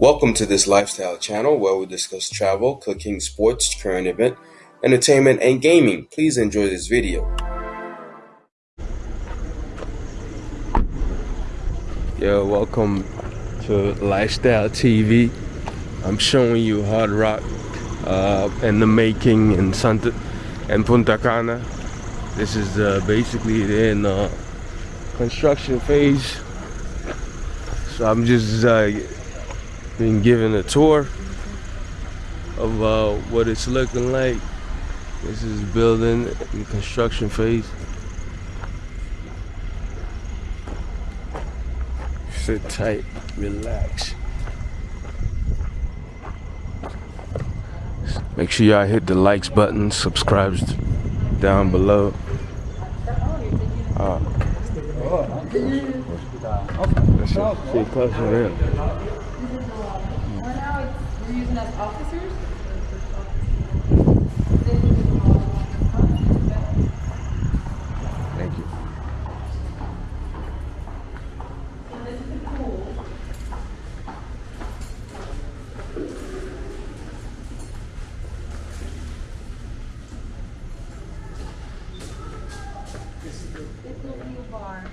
Welcome to this lifestyle channel where we discuss travel, cooking, sports, current event, entertainment, and gaming. Please enjoy this video. Yo, welcome to Lifestyle TV. I'm showing you Hard Rock uh, and the making in Santa and Punta Cana. This is uh, basically in uh, construction phase. So I'm just uh, being given a tour of what it's looking like. This is building in construction phase. Sit tight, relax. Make sure y'all hit the likes button, subscribes down below. Uh, closer in. We're using as officers? Thank you. It will be a bar.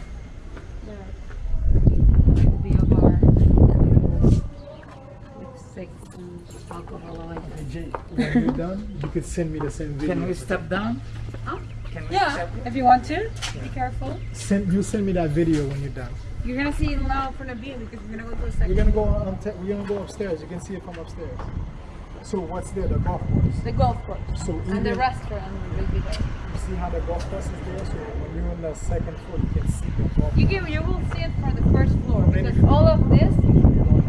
It will be a bar. With six and alcohol like that. Jay, when you're done, you could send me the same video. Can we step down? Huh? Can we Yeah, step? if you want to. Be careful. Send you send me that video when you're done. You're gonna see it now from the view because we're gonna go to a We're second. gonna go on. We're gonna go upstairs. You can see it from upstairs. So what's there? The golf course. The golf course. So And the even- restaurant will be there. You see how the golf course is there. So when you're on the second floor, you can see the golf. You can, you will see it from the first floor because all of this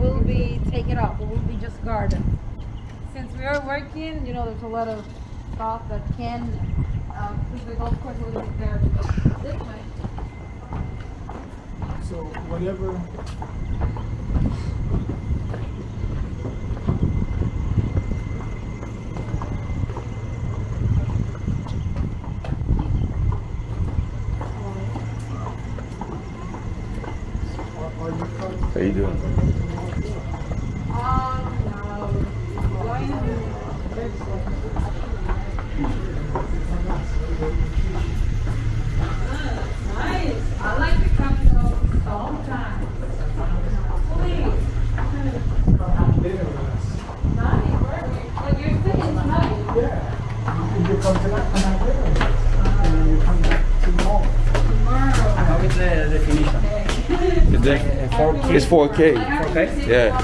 will be taken off. It will be just garden. Since we are working, you know, there's a lot of stuff that can, uh, because the golf course will be there this way. So whatever. How you doing? Um, no. Going to Nice. I like the capital sometimes. Please. Nice. Perfect. But you're sitting tonight. Yeah. You come tonight, come out there. And then you come back tomorrow. Tomorrow. How is the definition? Is that- Uh, 4K? It's 4K. Okay. Yeah.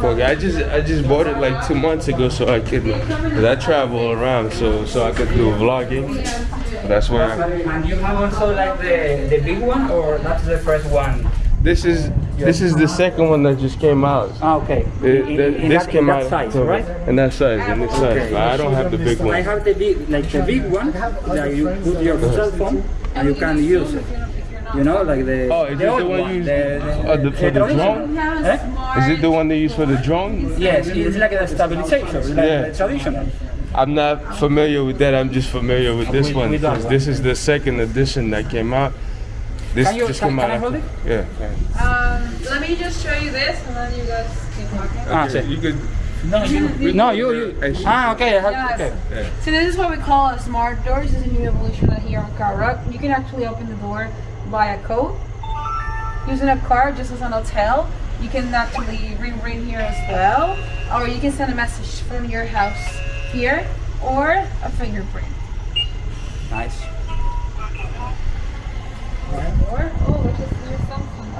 4K. I just I just bought it like two months ago so I could, cause I travel around so so I could do vlogging. That's why. I, And you have also like the, the big one or that's the first one? this is this is the second one that just came out. Ah, okay. The- In- the- in this that, came in that out size, so- right? In that size, in this size. Okay. But I don't have the big one. I have the big, like the big one that you put your cell phone and you can use it. You know, like the. Oh, is the it old the one used uh, the, for the drone? Eh? Is it the one they use for the drone? Yes, it's like a stabilization, it's like Yeah. the traditional. I'm not familiar with that. I'm just familiar with this With- one with because one. this is the second edition that came out. This Can you- just can- came can out. I hold after- Yeah. Um, let me just show you this and then you guys keep talking. Ah, Okay, sí. you could. No, you. No, you. you. Ah, okay. Yes. okay. So this is what we call a smart door. This is a new evolution here on Hard Rock. You can actually open the door by a code. Using a card, just as an hotel, you can actually ring ring here as well. Or you can send a message from your house here or a fingerprint. Nice. Or, oh, which is your Samsung.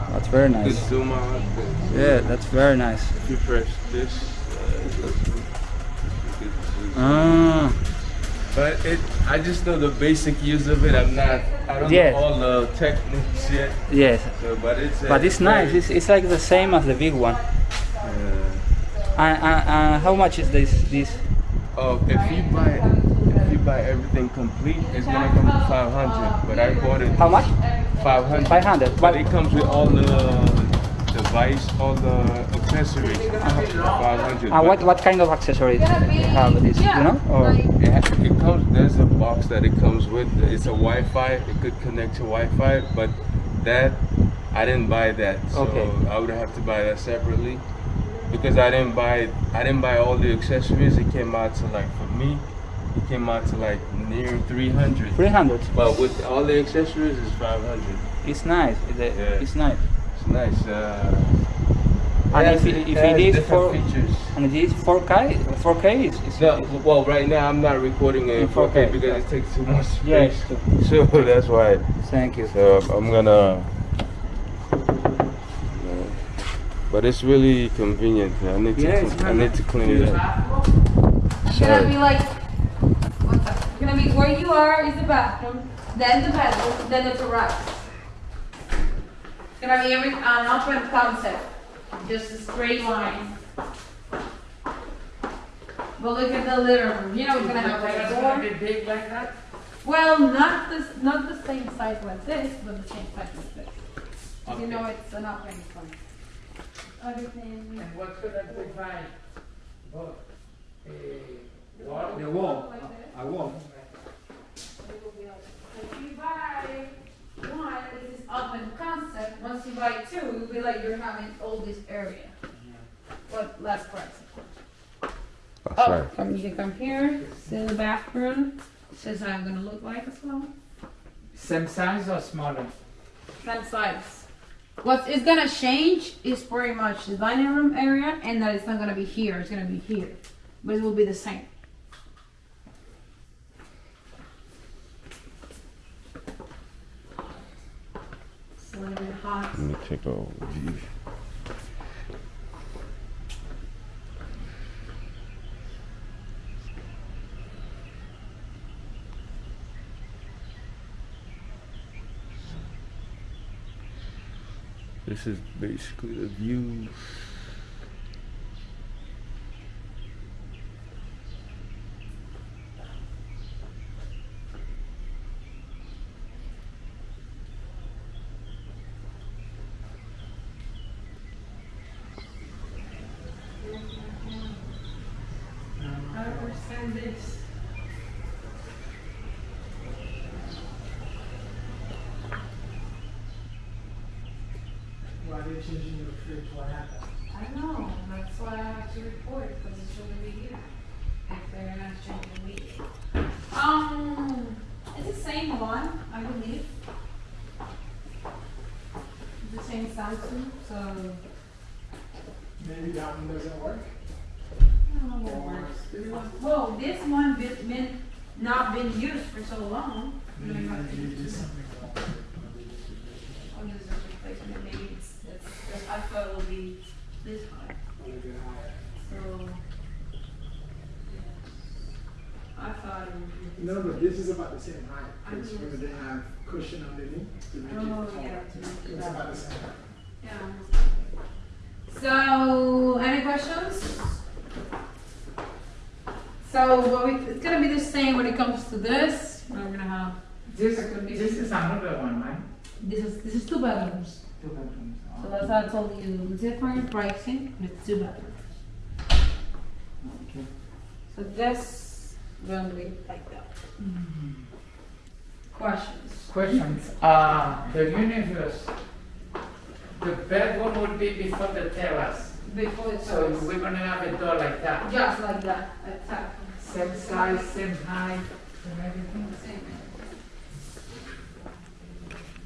Oh, That's very Just nice. zoom out. Yeah, that's very nice. If you press this, uh, you could- Ah, but it, I just know the basic use of it. I'm not, I don't Yes. know all the techniques yet. yes. So, but it's. uh, But it's nice. It's, it's like the same as the big one. uh, And, and, and how much is this? This? Oh, if you buy if you buy everything complete, it's gonna come to five hundred. But I bought it How much? five hundred. 500. But But it comes with all the device, all the accessories. Uh, what what kind of accessories do you have? This, you know? Or It, it comes. There's a box that it comes with. It's a Wi-Fi. It could connect to Wi-Fi, but that I didn't buy that, so Okay. I would have to buy that separately because I didn't buy I didn't buy all the accessories. It came out to like for me, it came out to like near 300. 300. But with all the accessories, it's 500. It's nice. It's, Yeah. it's nice. It's nice. Uh, And has- if it- if has it is different for- features. And it is 4K. 4K is. is No, well, right now I'm not recording it in In 4K 4K, because yeah. it takes too much Yes. space. So that's why. Thank you. So I'm gonna. But it's really convenient. I need to. Yeah, it's I need to clean it up. It's gonna be like, what's that? Gonna be where you are is the bathroom, then the bedroom, then the terrace. It's gonna be every, an open concept, just a straight line. But look at the room, you know, it's gonna have like a door. big like that? Well, not this, not the same size like this, but the same size as this. You know, it's an open concept. Everything. what's gonna provide? wall? The wall. Like this. A wall. It will be like- If you buy one, this is open concept, once you buy two, it will be like you're having all this area. But less price, of course. That's Right. come, you can come here, see the bathroom, says I'm gonna look like as well. Same size or smaller? Same size. What is gonna change is pretty much the dining room area and that it's not gonna be here, it's gonna be here. But it will be the same. It's a little bit hot. Let me take a view. This is basically the view. This. Why are you changing your fridge? What happened? I know, that's why I have to report, because it shouldn't be here. If they're not changing me. Um, it's the same one, I believe. The same Samsung, so Maybe that one doesn't work. I don't know what works. This one- Well, this one been, been, not been used for so long. You know, you have Maybe use there's something wrong with it. Oh, this a replacement, maybe it's, it's, it's- I thought it would be this high, A little bit higher. so. I thought it would be. No, but this is about the same height. I Because know. remember they have cushion underneath to make Oh, taller. yeah, to make it It's about the same. Yeah. So, any questions? So, what we, it's gonna be the same when it comes to this. We're gonna have, This, this is another one, right? this is, this is two bedrooms. Two bedrooms. Oh. So that's how I told you, different pricing, but it's two bedrooms. Okay. So this, gonna be like that. Mm-hmm. Questions? Questions. Uh, the universe, the bedroom would be before the terrace. Before the So we're gonna have a door like that. Just like that, exactly. Same size, same height, and everything. Same.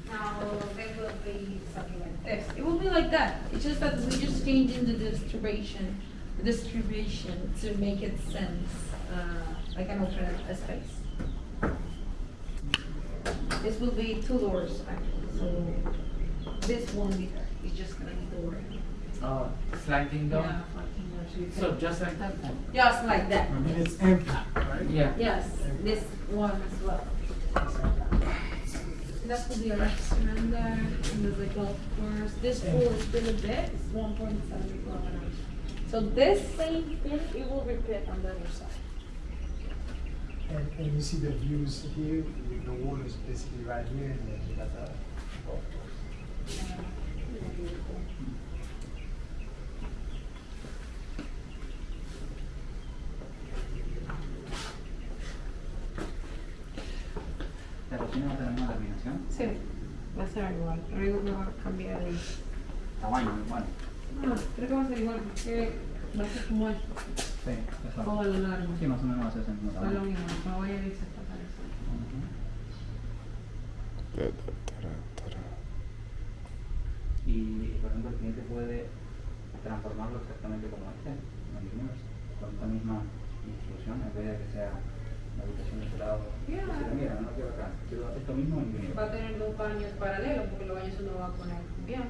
Now, it will be something like this. It will be like that. It's just that we're just changing the distribution, the distribution to make it sense, uh, like an alternate space. This will be two doors actually, so this won't be there. It's just gonna be door. Oh, sliding door. Yeah, fucking doors. You can- So just like that. Just like that. And it's empty, right? Yeah. Yes, this one as well. That could be a restaurant there, and there's a golf course. This pool is still a bit, it's one point seven kilometers. So this same thing, it will repeat on the other side. And, and you see the views here, the water is basically right here, and then you got the golf course. ¿La cocina no tenemos la combinación? Sí, va a ser igual. Rodrigo me va a cambiar el... Tamaño, bueno. No, creo que va a ser igual, porque va a ser como esto, Sí, exacto. todo lo largo. Sí, más o menos va a ser mismo lo mismo, no voy a ir a parece. Y, por ejemplo, el cliente puede transformarlo exactamente como este, en el universo, con esta misma instrucción, en vez de que sea la habitación de este lado. Yeah. Mira, no quiero acá, quiero esto mismo en universo. Va a tener dos baños paralelos, porque los baños uno va a poner bien.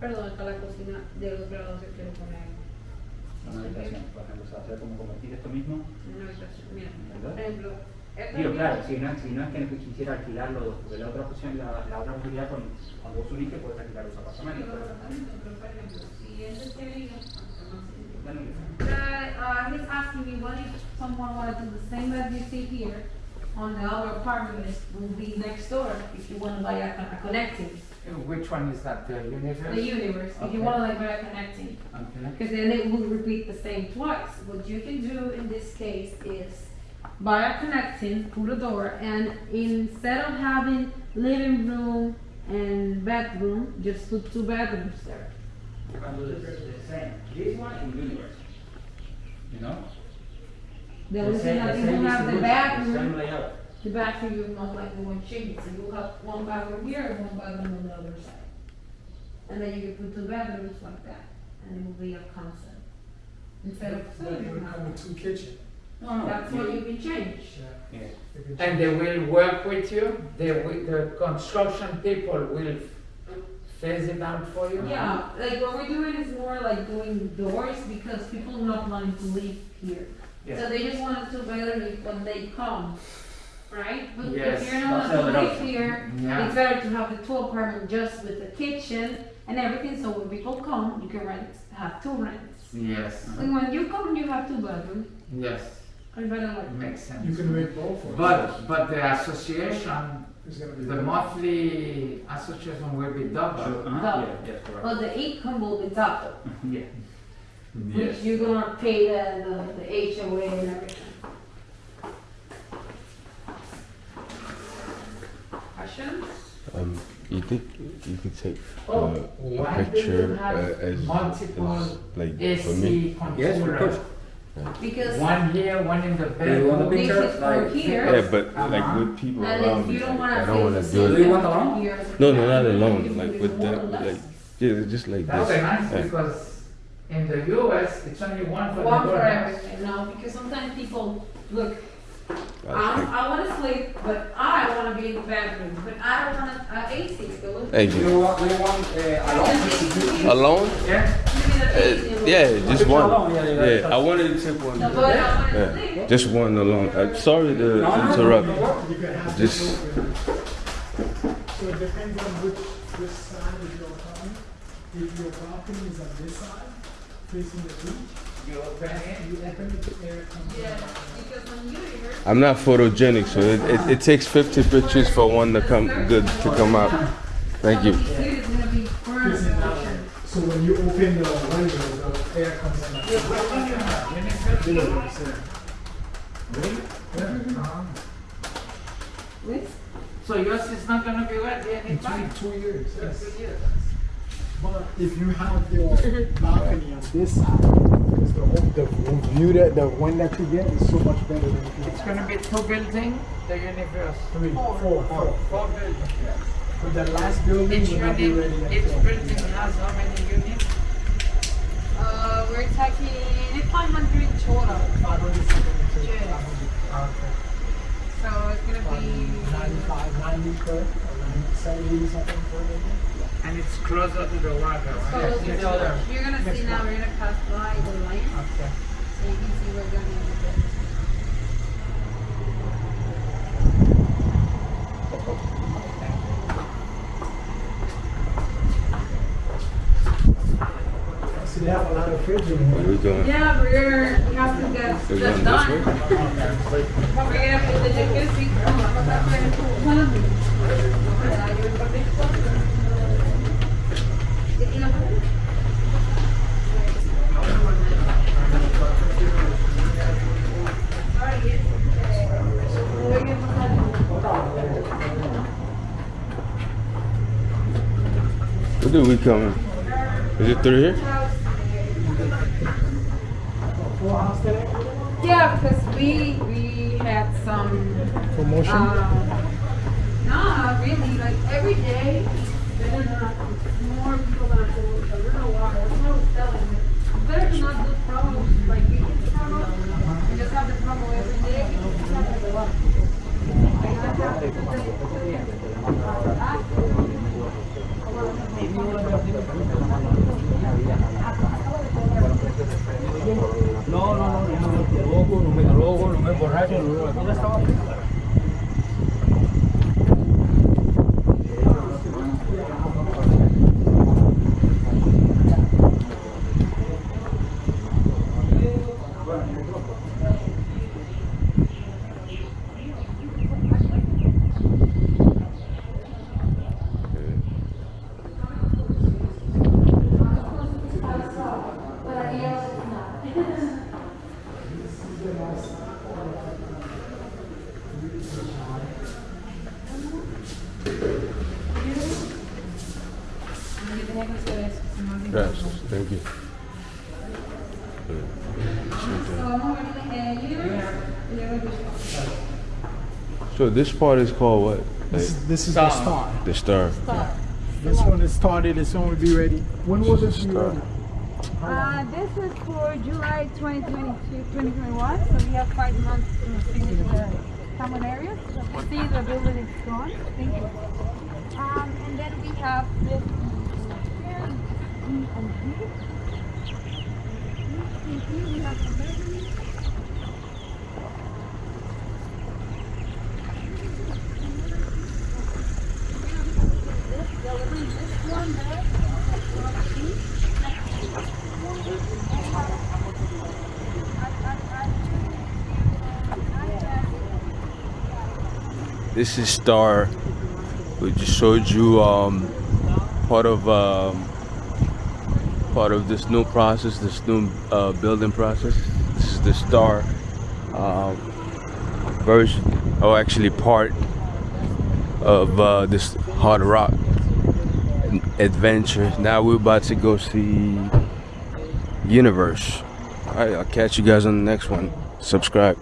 Perdón, está la cocina del otro lado se quiere poner Una habitación, por ejemplo, o sea, hacer como convertir esto mismo. en una habitación. Mira, ¿Verdad? por ejemplo, Digo, claro, si no, si no es que quisiera alquilar los dos, porque la otra opción, la, la otra posibilidad, con, cuando vos unís, que puedes alquilar los apartamentos. los pero- apartamentos, pero por ejemplo, si quiere Bueno, Uh, he's asking me what if someone wanted to do the same as you see here on the other apartment that will be next door if you want to buy a, a connecting. Which one is that, the universe? The universe, if you Okay. want to like buy a connecting. Okay. Because then it will repeat the same twice. What you can do in this case is buy a connecting, put a door, and instead of having living room and bedroom, just put two bedrooms there. Cuando the, the same, this one in universe, you know? The only thing same- that you same will have the distribution, bathroom. Same layout. The bathroom you most likely won't change, so you'll have one bathroom here and one bathroom on the other side. And then you can put two bedrooms like that, and it will be a concept. Instead of But it would come with two kitchen. No, no. that's what you can change. Yeah. Yeah. you can And change. they will work with you, the, wi- the construction people will phase it out for you? Yeah, like what we're doing is more like doing doors because people are not planning to live here. So they just want two bedrooms when they come, right? But Yes, if you're not that's gonna live here, Yeah. it's better to have the two apartment just with the kitchen and everything, so when people come, you can rent, have two rents. Yes, And when you come, you have two bedrooms, yes, and better like that. makes You sense. can make both. or- But, but the association, It's gonna be. the monthly association will be double. Uh-huh. Double. Yeah, yes, correct. But the income will be double, Yeah. which you're gonna pay the, the, the HOA and everything. Questions? Um, you think you could take uh, Oh, a why do you picture have uh, as, multiple as like for me? AC Yes, of controllers. course. Because, One here, one in the Do you want a bedroom. this picture? is from Like- here. Yeah, but Uh-huh. like with people And around you don't like, wanna I don't want to the do Do it. you want alone? No, no, not alone. Like with it that, like less. yeah, just like That would be this. nice Yeah. because in the US, it's only one for One the for everything, no, because sometimes people, look, I I'm, I wanna sleep, but I wanna be in the bedroom, but I don't wanna, uh, AC, so look. Thank Do you. you want, do you want uh, alone? Alone? Yeah, Uh, yeah, just one. alone, yeah, yeah, Yeah, I wanted to take one. No, but I wanna Yeah, just one alone. Uh, sorry to No, no, no, interrupt. no, no. You Just- this. So it depends on which, which side of your apartment. If your balcony is on this side, facing the beach, you open it. you open it, air comes in. Yeah, because when you're here, I'm not photogenic, so it, it, it takes 50 pictures for one to come good to come out. Thank you. somebody here is gonna be furnace Facing that kitchen. way. So when you open the window, the air comes in. like that. You know what I'm saying? Yeah. With, So yours is not gonna be wet In anytime? two, two years, yes. But if you have your balcony on this side, because the, whole- the view that, the one that you get is so much better than if you It's gonna be two building, the universe. Three, four, four. Four buildings. But the last building Each will not be unit, ready each until. building has how many units? uh, we're taking five hundred total, Five hundred seventy-two, Yeah. five hundred, okay. so it's gonna Five be. Ninety-five, ninety per, or ninety, seventy something per acre. And it's closer to the water. So right? you're gonna see now, we're gonna pass by the line, Okay. so you can see we're gonna be there. So they have a lot of fridge in here. we going? Yeah, we're, we have to get We're this going done. We're gonna put the jacuzzi. Where do we come in? Is it through here? Yeah, because we we had some Promotion? um, no, really. Like every day, better not more people gonna go. I don't know why. That's what I was telling you. Better to not do promos like you did promo. and just have the promo every day. It's not like a lot. Like, you have to No, no, no, no me drogo, no me drogo, no no, estaba Thank you. So this part is called what? This, Like, this is the Star. star. the star. This one is started, it's only be ready. When will this be ready? Uh, this is for July 2022, 2021, so we have five months to finish the common areas. So you see the building is gone. Thank you. Um, and then we have this here, E and G. You see, we have the building. This is Star. We just showed you um, part of um, part of this new process, this new uh, building process. This is the Star um, version, or actually part of uh, this hard rock adventure. Now we're about to go see Universe. All right, I'll catch you guys on the next one. Subscribe.